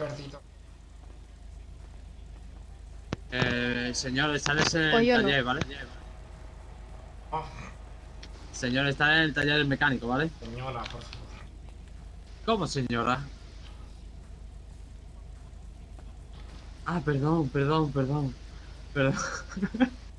perdido. Eh, señor, está en el Pues yo no. taller, ¿vale? Ah, Señor, está en el taller mecánico, ¿vale? señora, por favor. ¿Cómo, señora? Ah, perdón, perdón, perdón. Perdón.